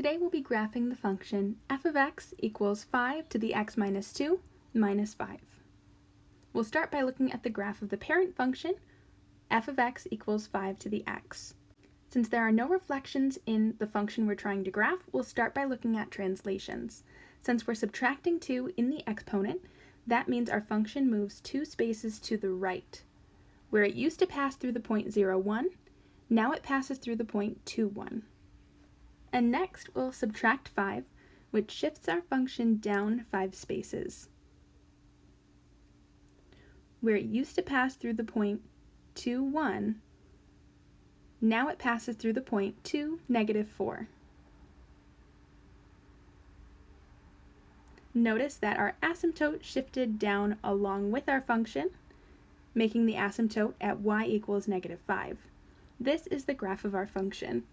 Today we'll be graphing the function f of x equals 5 to the x minus 2 minus 5. We'll start by looking at the graph of the parent function, f of x equals 5 to the x. Since there are no reflections in the function we're trying to graph, we'll start by looking at translations. Since we're subtracting 2 in the exponent, that means our function moves two spaces to the right. Where it used to pass through the point 0, 1, now it passes through the point 2, 1. And next we'll subtract 5, which shifts our function down 5 spaces. Where it used to pass through the point 2, 1, now it passes through the point 2, negative 4. Notice that our asymptote shifted down along with our function, making the asymptote at y equals negative 5. This is the graph of our function.